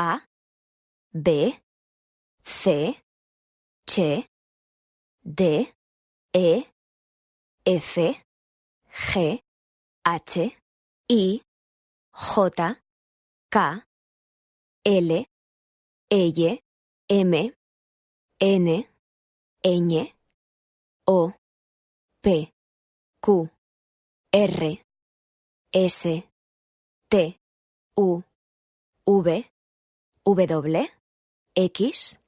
A, B, C, D, E, F, G, H, I, J, K, L, L, M, N, Ñ, O, P, Q, R, S, T, U, V, W, X,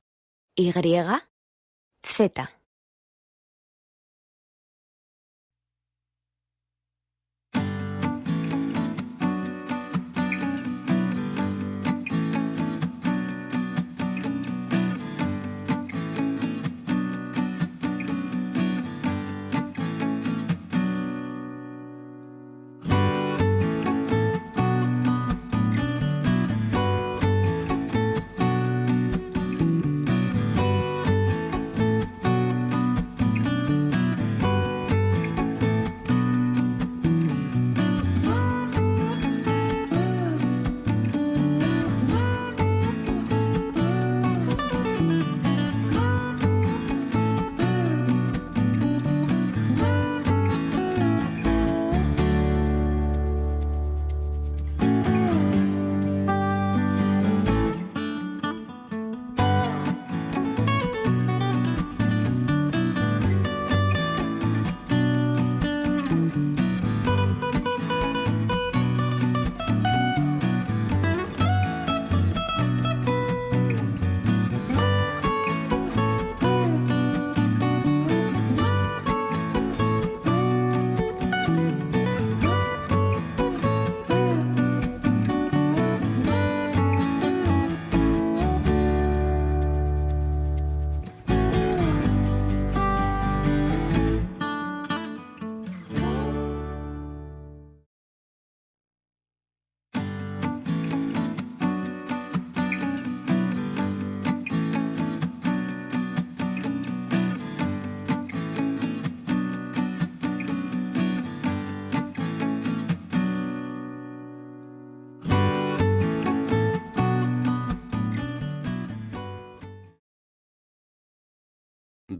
Y, Z.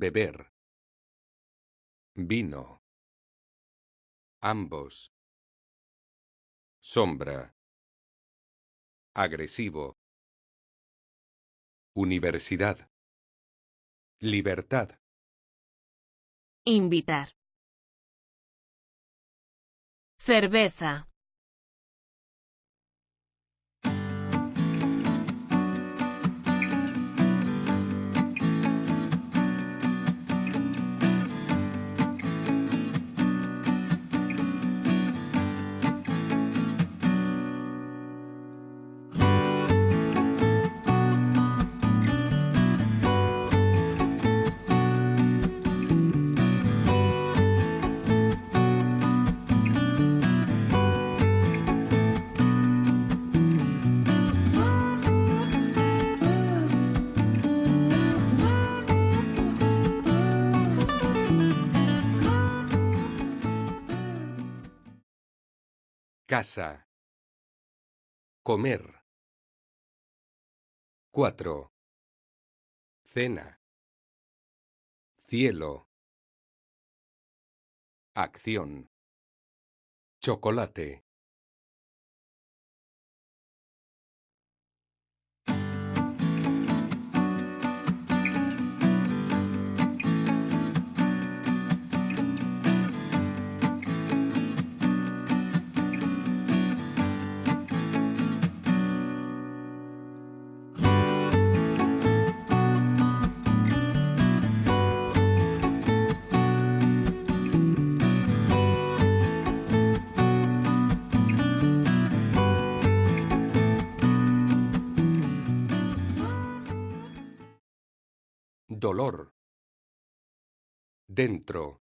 beber, vino, ambos, sombra, agresivo, universidad, libertad, Invitar. Cerveza. Casa, comer. 4. Cena. Cielo. Acción. Chocolate. Dolor. Dentro.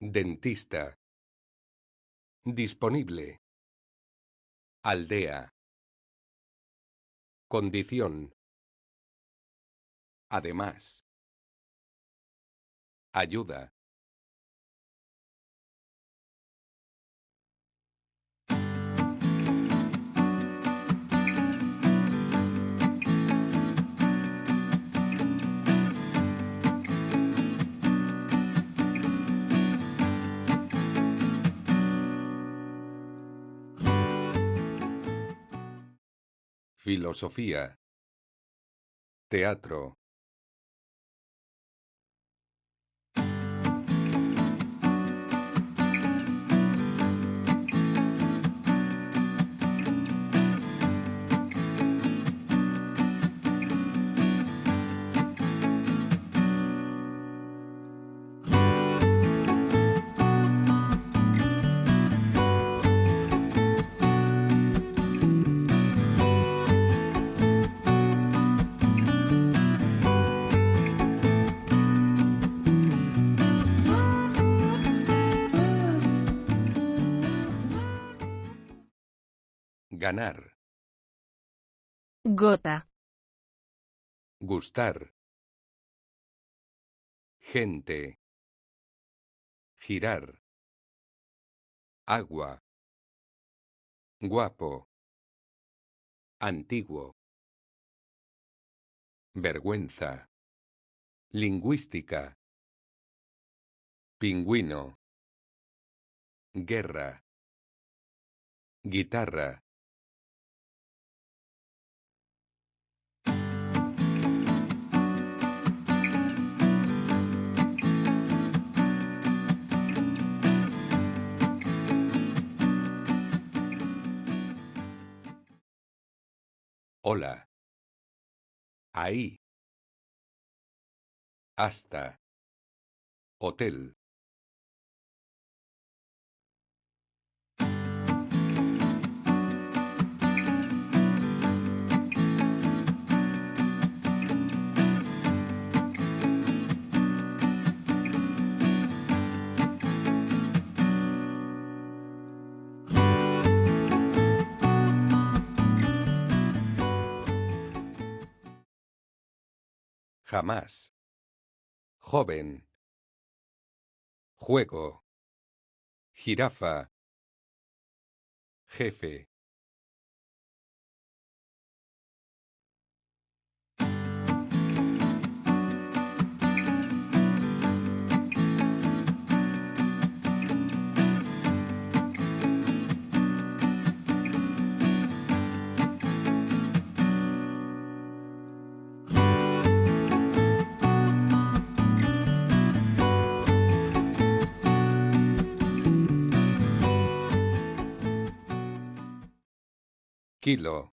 Dentista. Disponible. Aldea. Condición. Además. Ayuda. Filosofía. Teatro. Ganar. Gota. Gustar. Gente. Girar. Agua. Guapo. Antiguo. Vergüenza. Lingüística. Pingüino. Guerra. Guitarra. Hola. Ahí. Hasta. Hotel. Jamás. Joven. Juego. Jirafa. Jefe. Kilo.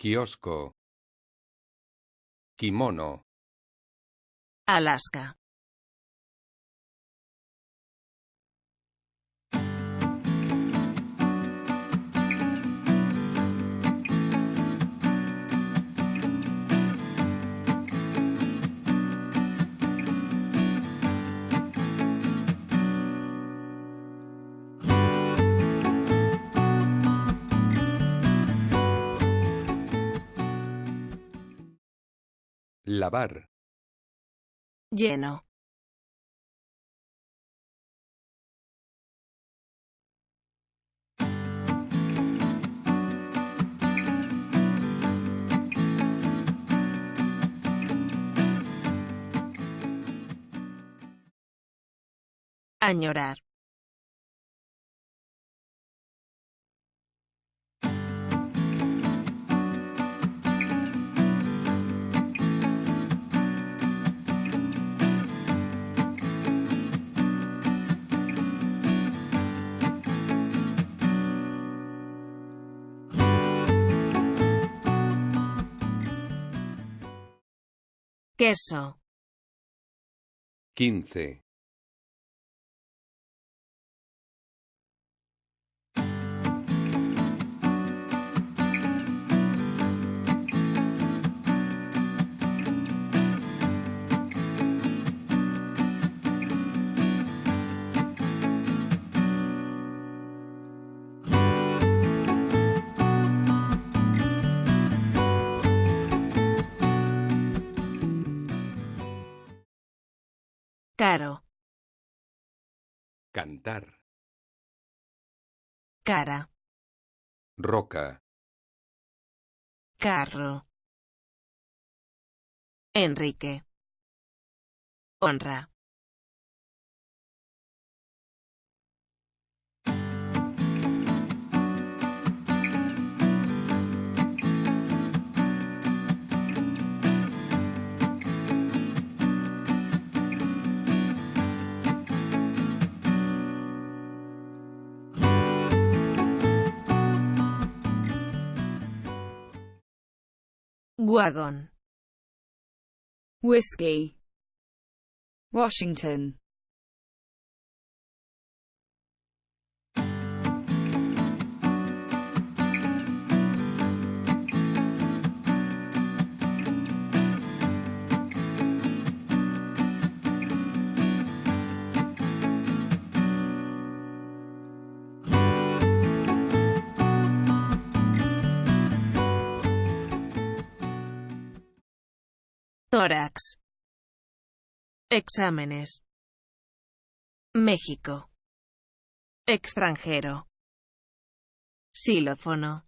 Kiosco. Kimono. Alaska. Lavar. Lleno. Añorar. Queso. Quince. Caro. Cantar. Cara. Roca. Carro. Enrique. Honra. Wagon. Whiskey. Washington. Tórax. Exámenes. México. Extranjero. Xilófono.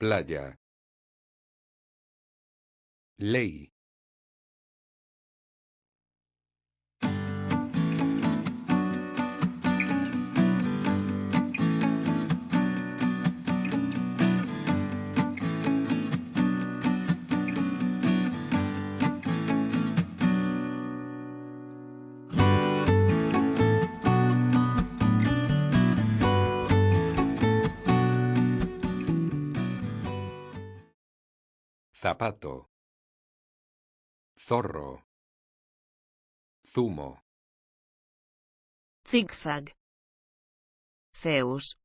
Playa. Ley. Zapato. Zorro. Zumo. Zigzag. Zeus.